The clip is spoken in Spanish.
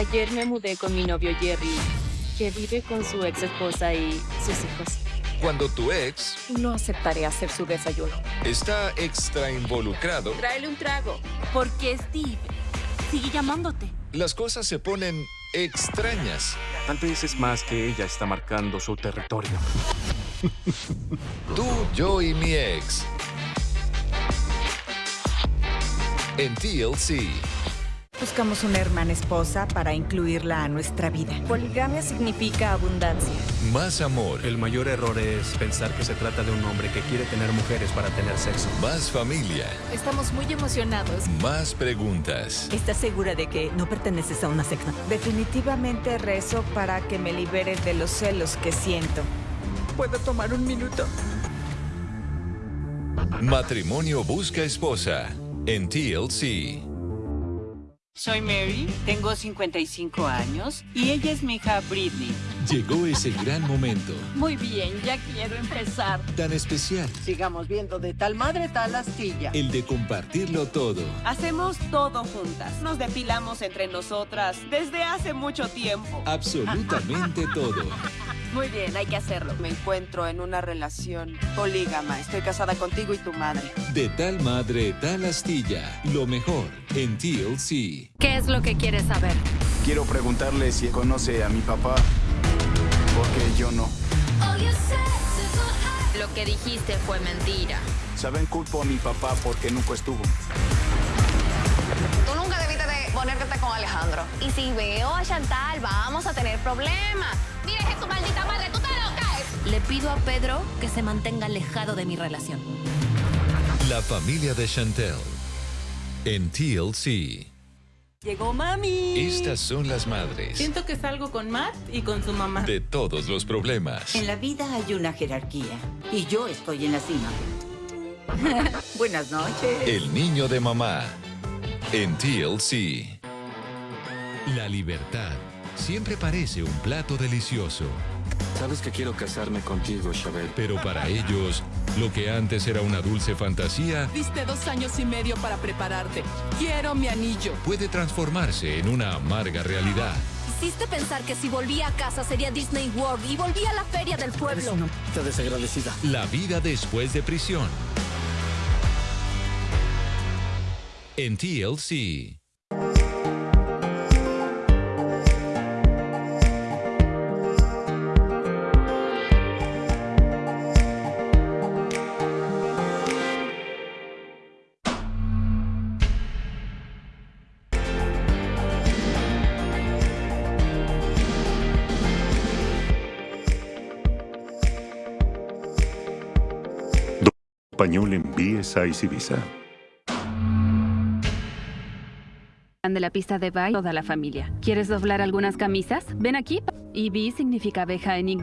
Ayer me mudé con mi novio Jerry, que vive con su ex esposa y sus hijos. Cuando tu ex No aceptaré hacer su desayuno. está extra involucrado, Tráele un trago. Porque Steve sigue llamándote. las cosas se ponen extrañas. Tal vez es más que ella está marcando su territorio. Tú, yo y mi ex. En TLC, Buscamos una hermana esposa para incluirla a nuestra vida. Poligamia significa abundancia. más amor, El mayor error es pensar que se trata de un hombre que quiere tener mujeres para tener sexo. más familia, Estamos muy emocionados. más preguntas. ¿Estás segura de que no perteneces a una secta? Definitivamente rezo para que me libere de los celos que siento. ¿Puedo tomar un minuto? Matrimonio busca esposa. En TLC. Soy Mary, tengo 55 años y ella es mi hija Britney. Llegó ese gran momento, Muy bien, ya quiero empezar. tan especial, Sigamos viendo de tal madre tal astilla. el de compartirlo todo. Hacemos todo juntas. Nos depilamos entre nosotras desde hace mucho tiempo. Absolutamente todo. Muy bien, hay que hacerlo. Me encuentro en una relación polígama. Estoy casada contigo y tu madre. De tal madre, tal astilla. Lo mejor en TLC. ¿Qué es lo que quieres saber? Quiero preguntarle si conoce a mi papá, porque yo no. Lo que dijiste fue mentira. Saben, culpo a mi papá porque nunca estuvo. Ponerte con Alejandro. Y si veo a Chantal, vamos a tener problemas. Mira, es tu maldita madre, tú te lo caes. Le pido a Pedro que se mantenga alejado de mi relación. La familia de Chantel. En TLC. Llegó mami. Estas son las madres Siento que salgo con Matt y con su mamá. de todos los problemas. En la vida hay una jerarquía y yo estoy en la cima. Buenas noches. El niño de mamá. En TLC. La libertad siempre parece un plato delicioso, Sabes que quiero casarme contigo, Chabel. pero para ellos, lo que antes era una dulce fantasía Diste dos años y medio para prepararte. Quiero mi anillo. puede transformarse en una amarga realidad. Hiciste pensar que si volvía a casa sería Disney World y volvía a la feria del pueblo. Está desagradecida. La vida después de prisión. En TLC. Español en BSI Visa. De la pista de baile toda la familia. ¿Quieres doblar algunas camisas? Ven aquí. Y B significa abeja en inglés.